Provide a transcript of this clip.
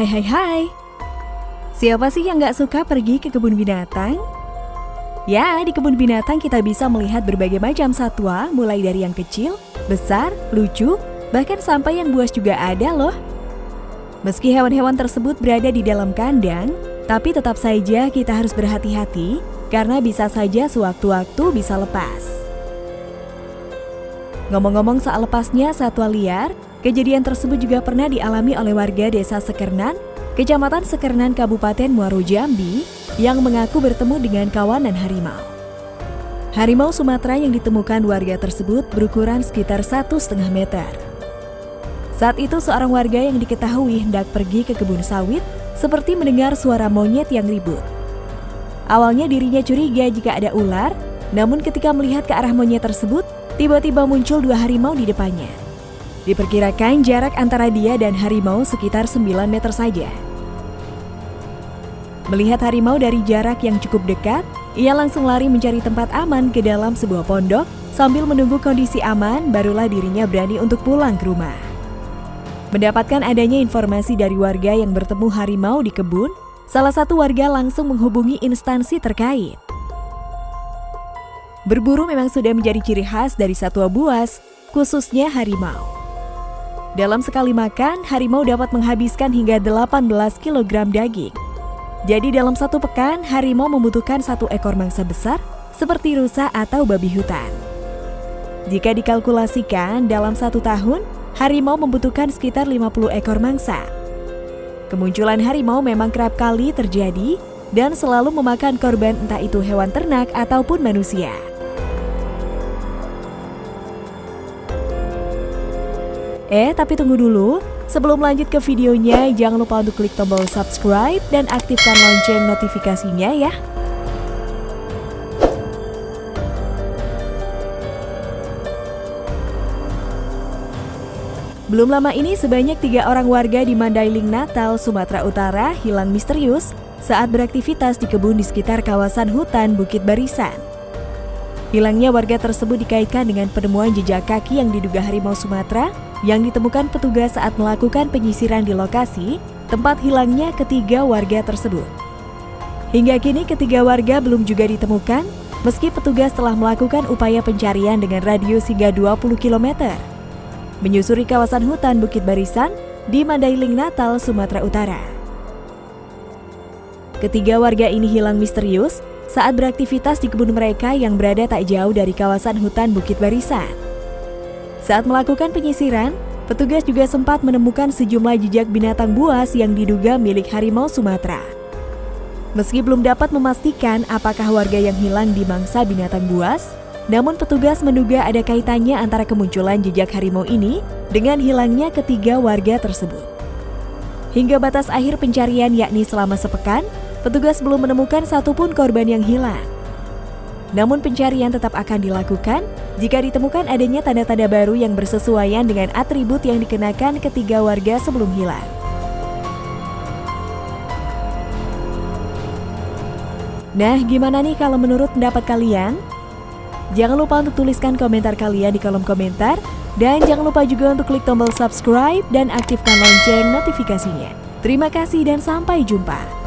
Hai hai hai. Siapa sih yang gak suka pergi ke kebun binatang? Ya, di kebun binatang kita bisa melihat berbagai macam satwa Mulai dari yang kecil, besar, lucu, bahkan sampai yang buas juga ada loh. Meski hewan-hewan tersebut berada di dalam kandang Tapi tetap saja kita harus berhati-hati Karena bisa saja sewaktu-waktu bisa lepas. Ngomong-ngomong soal lepasnya satwa liar, kejadian tersebut juga pernah dialami oleh warga desa Sekernan, Kecamatan Sekernan Kabupaten Muaro Jambi, yang mengaku bertemu dengan kawanan harimau. Harimau Sumatera yang ditemukan warga tersebut berukuran sekitar satu setengah meter. Saat itu seorang warga yang diketahui hendak pergi ke kebun sawit seperti mendengar suara monyet yang ribut. Awalnya dirinya curiga jika ada ular, namun ketika melihat ke arah monyet tersebut, tiba-tiba muncul dua harimau di depannya. Diperkirakan jarak antara dia dan harimau sekitar 9 meter saja. Melihat harimau dari jarak yang cukup dekat, ia langsung lari mencari tempat aman ke dalam sebuah pondok sambil menunggu kondisi aman barulah dirinya berani untuk pulang ke rumah. Mendapatkan adanya informasi dari warga yang bertemu harimau di kebun, salah satu warga langsung menghubungi instansi terkait. Berburu memang sudah menjadi ciri khas dari satwa buas, khususnya harimau. Dalam sekali makan, harimau dapat menghabiskan hingga 18 kg daging. Jadi dalam satu pekan, harimau membutuhkan satu ekor mangsa besar seperti rusa atau babi hutan. Jika dikalkulasikan, dalam satu tahun, harimau membutuhkan sekitar 50 ekor mangsa. Kemunculan harimau memang kerap kali terjadi dan selalu memakan korban entah itu hewan ternak ataupun manusia. Eh, tapi tunggu dulu. Sebelum lanjut ke videonya, jangan lupa untuk klik tombol subscribe dan aktifkan lonceng notifikasinya ya. Belum lama ini sebanyak tiga orang warga di Mandailing Natal, Sumatera Utara hilang misterius saat beraktivitas di kebun di sekitar kawasan hutan Bukit Barisan. Hilangnya warga tersebut dikaitkan dengan penemuan jejak kaki yang diduga harimau Sumatera yang ditemukan petugas saat melakukan penyisiran di lokasi tempat hilangnya ketiga warga tersebut. Hingga kini ketiga warga belum juga ditemukan meski petugas telah melakukan upaya pencarian dengan radius hingga 20 km. Menyusuri kawasan hutan Bukit Barisan di Mandailing Natal, Sumatera Utara. Ketiga warga ini hilang misterius saat beraktivitas di kebun mereka yang berada tak jauh dari kawasan hutan Bukit Barisan. Saat melakukan penyisiran, petugas juga sempat menemukan sejumlah jejak binatang buas yang diduga milik harimau Sumatera. Meski belum dapat memastikan apakah warga yang hilang di mangsa binatang buas, namun petugas menduga ada kaitannya antara kemunculan jejak harimau ini dengan hilangnya ketiga warga tersebut. Hingga batas akhir pencarian yakni selama sepekan, petugas belum menemukan satupun korban yang hilang. Namun pencarian tetap akan dilakukan jika ditemukan adanya tanda-tanda baru yang bersesuaian dengan atribut yang dikenakan ketiga warga sebelum hilang. Nah, gimana nih kalau menurut pendapat kalian? Jangan lupa untuk tuliskan komentar kalian di kolom komentar dan jangan lupa juga untuk klik tombol subscribe dan aktifkan lonceng notifikasinya. Terima kasih dan sampai jumpa.